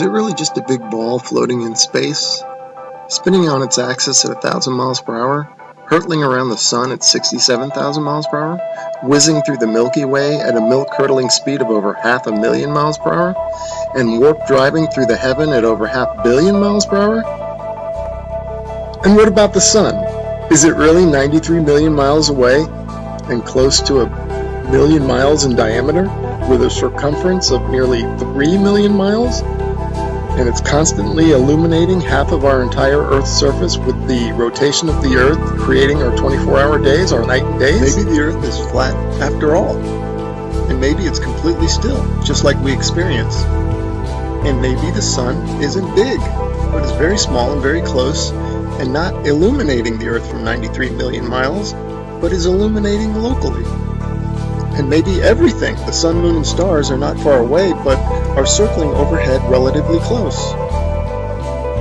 Is it really just a big ball floating in space? Spinning on its axis at a thousand miles per hour? Hurtling around the sun at 67,000 miles per hour? Whizzing through the Milky Way at a milk-curdling speed of over half a million miles per hour? And warp driving through the heaven at over half billion miles per hour? And what about the sun? Is it really 93 million miles away and close to a million miles in diameter? with a circumference of nearly 3 million miles, and it's constantly illuminating half of our entire Earth's surface with the rotation of the Earth creating our 24-hour days, our night and days. Maybe the Earth is flat after all, and maybe it's completely still, just like we experience. And maybe the sun isn't big, but is very small and very close, and not illuminating the Earth from 93 million miles, but is illuminating locally and maybe everything. The sun, moon, and stars are not far away, but are circling overhead relatively close.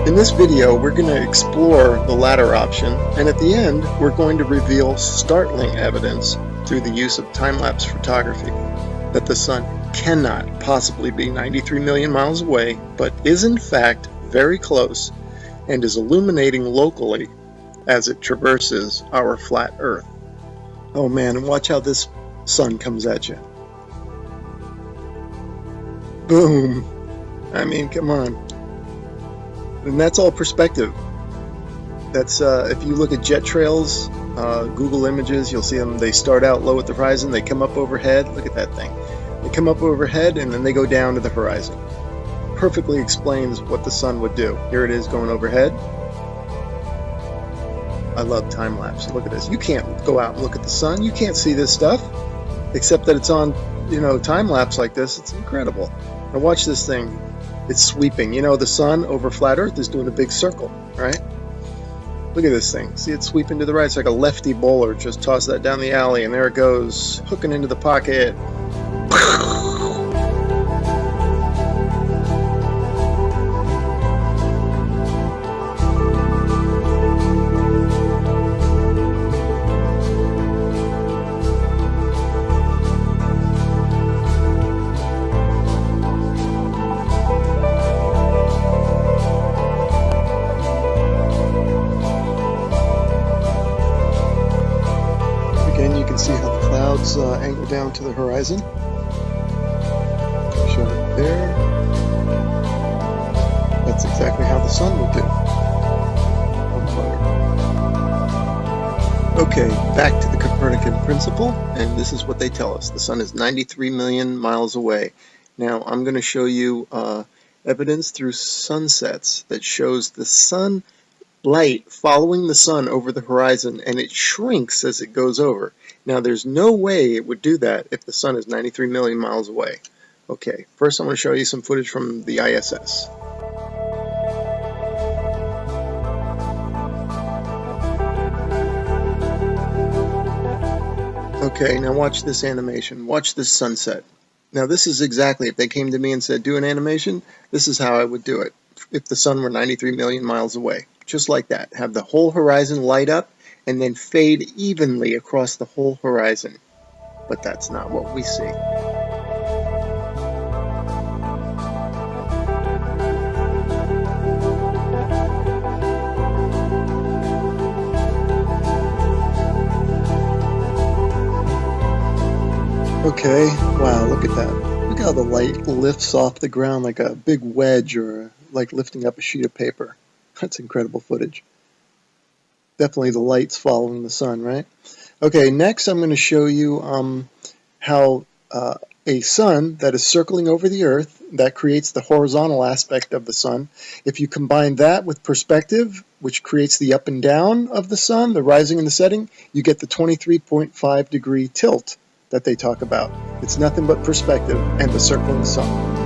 In this video, we're going to explore the latter option, and at the end, we're going to reveal startling evidence through the use of time-lapse photography that the sun cannot possibly be 93 million miles away, but is in fact very close and is illuminating locally as it traverses our flat Earth. Oh man, and watch how this sun comes at you. Boom. I mean, come on. And that's all perspective. That's uh, if you look at jet trails, uh, Google Images, you'll see them. They start out low at the horizon, they come up overhead. Look at that thing. They come up overhead and then they go down to the horizon. Perfectly explains what the sun would do. Here it is going overhead. I love time lapse. Look at this. You can't go out and look at the sun. You can't see this stuff except that it's on, you know, time lapse like this. It's incredible. Now watch this thing. It's sweeping. You know, the sun over flat Earth is doing a big circle, right? Look at this thing. See it sweeping to the right. It's like a lefty bowler. Just toss that down the alley, and there it goes, hooking into the pocket. Horizon. Show it there. That's exactly how the sun would do. Okay, back to the Copernican principle, and this is what they tell us. The sun is 93 million miles away. Now, I'm going to show you uh, evidence through sunsets that shows the sun light following the sun over the horizon, and it shrinks as it goes over. Now there's no way it would do that if the sun is 93 million miles away. Okay, first I'm going to show you some footage from the ISS. Okay, now watch this animation. Watch this sunset. Now this is exactly, if they came to me and said, do an animation, this is how I would do it if the sun were 93 million miles away. Just like that. Have the whole horizon light up and then fade evenly across the whole horizon. But that's not what we see. Okay, wow, look at that. Look how the light lifts off the ground like a big wedge or like lifting up a sheet of paper. That's incredible footage definitely the lights following the sun, right? Okay, next I'm going to show you um, how uh, a sun that is circling over the Earth, that creates the horizontal aspect of the sun. If you combine that with perspective, which creates the up and down of the sun, the rising and the setting, you get the 23.5 degree tilt that they talk about. It's nothing but perspective and the circling sun.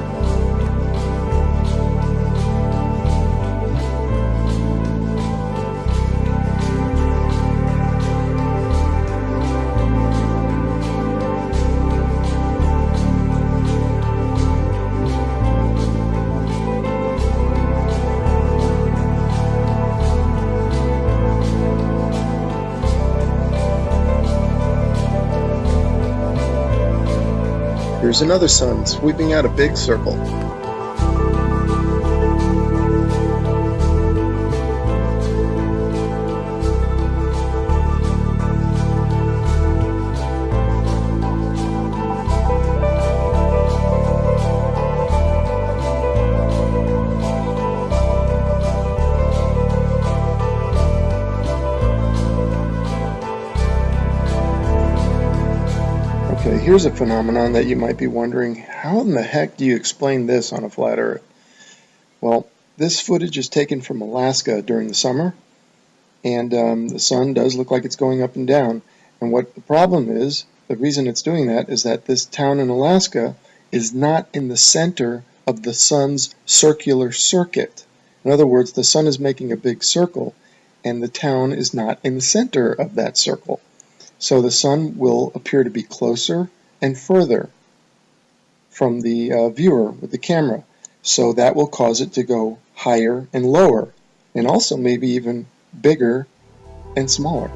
Here's another sun sweeping out a big circle. Here's a phenomenon that you might be wondering, how in the heck do you explain this on a flat Earth? Well, this footage is taken from Alaska during the summer, and um, the sun does look like it's going up and down. And what the problem is, the reason it's doing that is that this town in Alaska is not in the center of the sun's circular circuit. In other words, the sun is making a big circle, and the town is not in the center of that circle. So the sun will appear to be closer and further from the uh, viewer with the camera. So that will cause it to go higher and lower, and also maybe even bigger and smaller.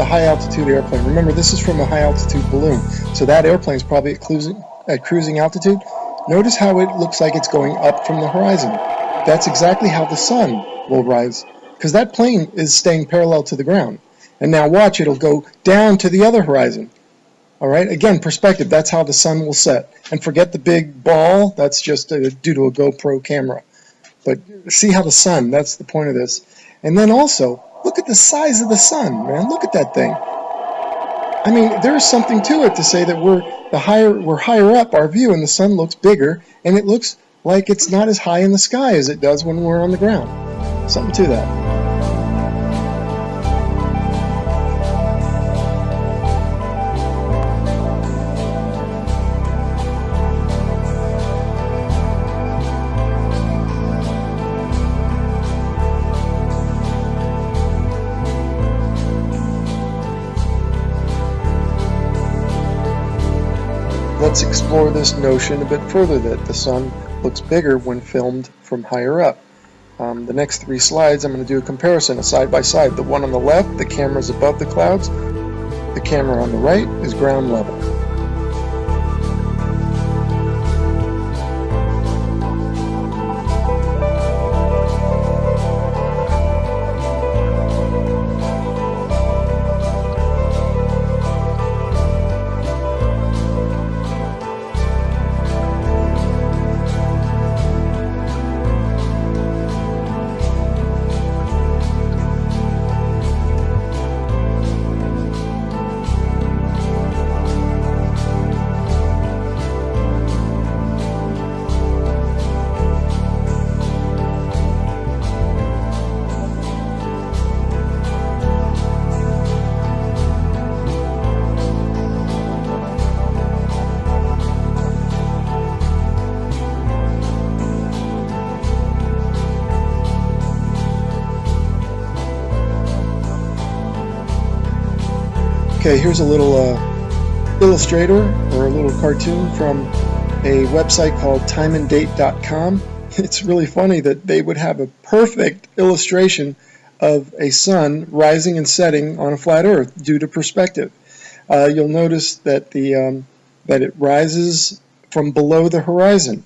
The high altitude airplane. Remember, this is from a high altitude balloon, so that airplane is probably at cruising, at cruising altitude. Notice how it looks like it's going up from the horizon. That's exactly how the sun will rise, because that plane is staying parallel to the ground. And now watch, it'll go down to the other horizon. All right, again, perspective, that's how the sun will set. And forget the big ball, that's just a, due to a GoPro camera. But see how the sun, that's the point of this. And then also, Look at the size of the sun, man. Look at that thing. I mean, there's something to it to say that we're the higher we're higher up our view and the sun looks bigger and it looks like it's not as high in the sky as it does when we're on the ground. Something to that. Let's explore this notion a bit further that the sun looks bigger when filmed from higher up. Um, the next three slides I'm going to do a comparison, a side by side. The one on the left, the camera is above the clouds. The camera on the right is ground level. Okay, here's a little uh, illustrator or a little cartoon from a website called timeanddate.com. It's really funny that they would have a perfect illustration of a sun rising and setting on a flat Earth due to perspective. Uh, you'll notice that the um, that it rises from below the horizon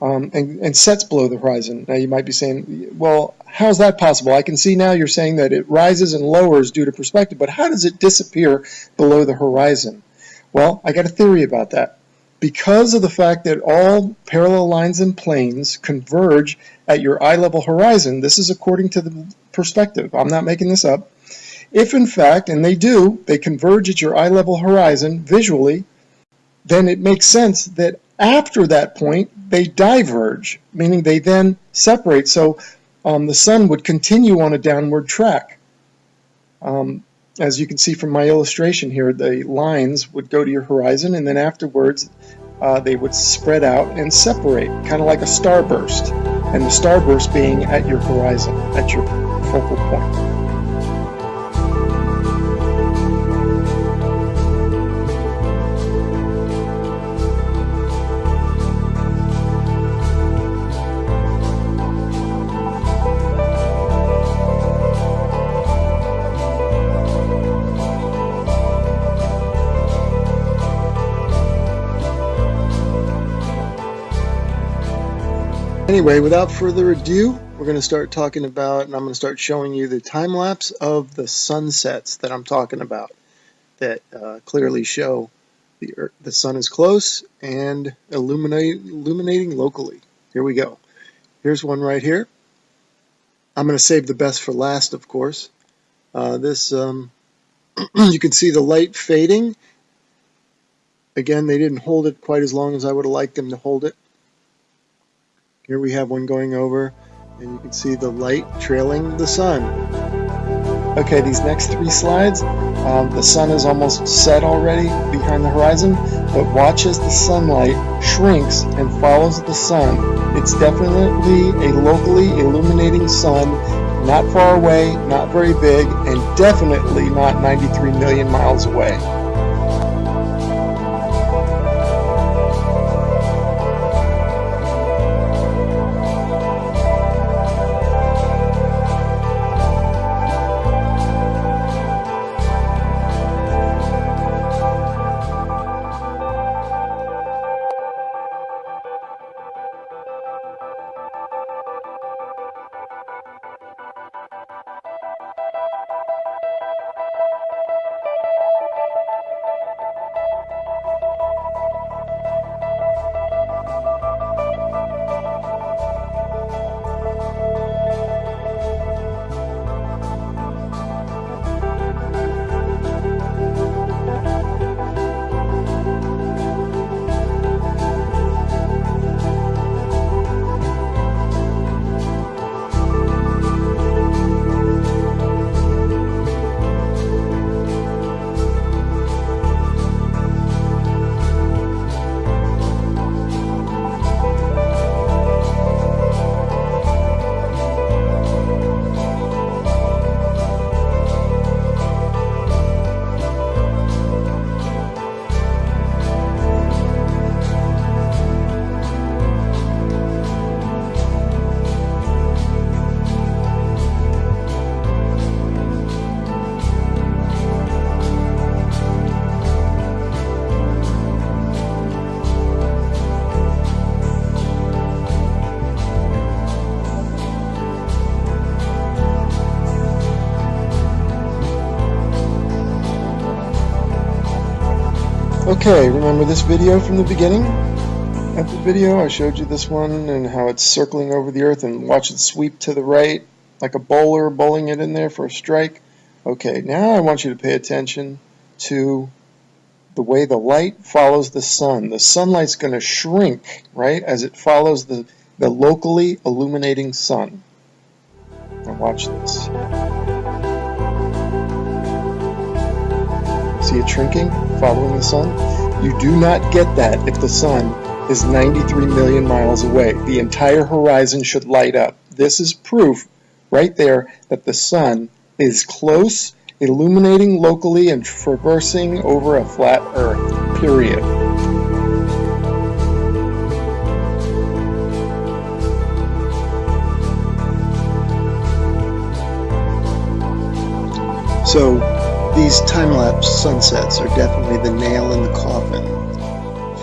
um, and, and sets below the horizon. Now you might be saying, well, how is that possible? I can see now you're saying that it rises and lowers due to perspective, but how does it disappear below the horizon? Well, I got a theory about that. Because of the fact that all parallel lines and planes converge at your eye level horizon, this is according to the perspective. I'm not making this up. If in fact, and they do, they converge at your eye level horizon visually, then it makes sense that after that point, they diverge, meaning they then separate. So um, the sun would continue on a downward track. Um, as you can see from my illustration here, the lines would go to your horizon and then afterwards uh, they would spread out and separate, kind of like a starburst. And the starburst being at your horizon, at your focal point. Anyway, without further ado, we're going to start talking about, and I'm going to start showing you the time lapse of the sunsets that I'm talking about that uh, clearly show the, Earth, the sun is close and illuminate, illuminating locally. Here we go. Here's one right here. I'm going to save the best for last, of course. Uh, this, um, you can see the light fading. Again, they didn't hold it quite as long as I would have liked them to hold it. Here we have one going over and you can see the light trailing the sun. Okay, these next three slides, um, the sun is almost set already behind the horizon, but watch as the sunlight shrinks and follows the sun. It's definitely a locally illuminating sun, not far away, not very big, and definitely not 93 million miles away. Okay, remember this video from the beginning? At the video I showed you this one and how it's circling over the earth and watch it sweep to the right like a bowler bowling it in there for a strike. Okay, now I want you to pay attention to the way the light follows the sun. The sunlight's going to shrink, right, as it follows the, the locally illuminating sun. Now watch this. See it shrinking, following the sun? You do not get that if the sun is 93 million miles away. The entire horizon should light up. This is proof right there that the sun is close, illuminating locally and traversing over a flat earth, period. So these time-lapse sunsets are definitely the nail in the coffin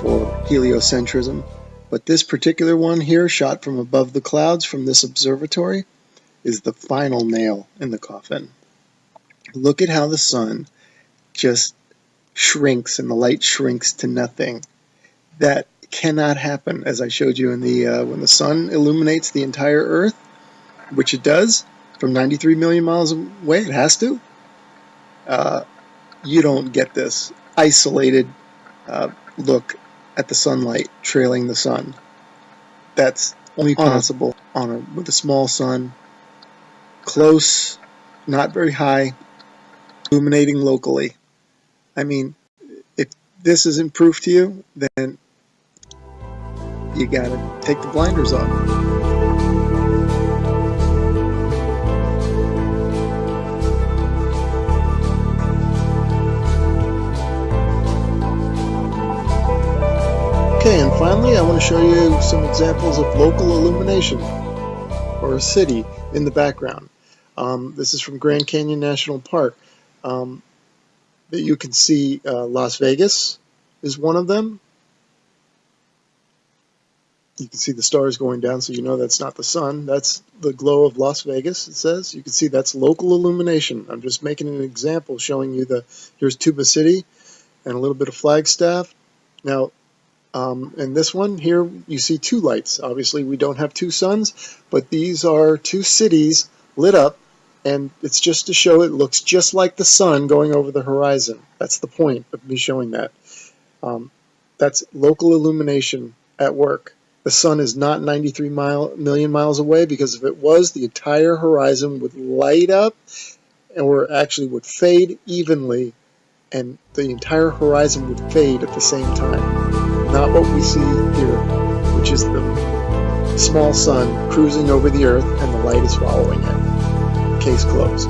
for heliocentrism, but this particular one here, shot from above the clouds from this observatory, is the final nail in the coffin. Look at how the sun just shrinks and the light shrinks to nothing. That cannot happen, as I showed you in the uh, when the sun illuminates the entire Earth, which it does from 93 million miles away. It has to uh, you don't get this isolated uh, look at the sunlight trailing the sun. That's only possible on a, with a small sun, close, not very high, illuminating locally. I mean, if this isn't proof to you, then you gotta take the blinders off. Okay, and finally I want to show you some examples of local illumination or a city in the background. Um, this is from Grand Canyon National Park. Um, that you can see uh, Las Vegas is one of them. You can see the stars going down, so you know that's not the sun. That's the glow of Las Vegas, it says. You can see that's local illumination. I'm just making an example showing you the, here's Tuba City and a little bit of Flagstaff. Now, um, and this one here, you see two lights. Obviously, we don't have two suns, but these are two cities lit up, and it's just to show it looks just like the sun going over the horizon. That's the point of me showing that. Um, that's local illumination at work. The sun is not 93 mile, million miles away because if it was, the entire horizon would light up or actually would fade evenly and the entire horizon would fade at the same time not what we see here, which is the small sun cruising over the earth and the light is following it. Case closed.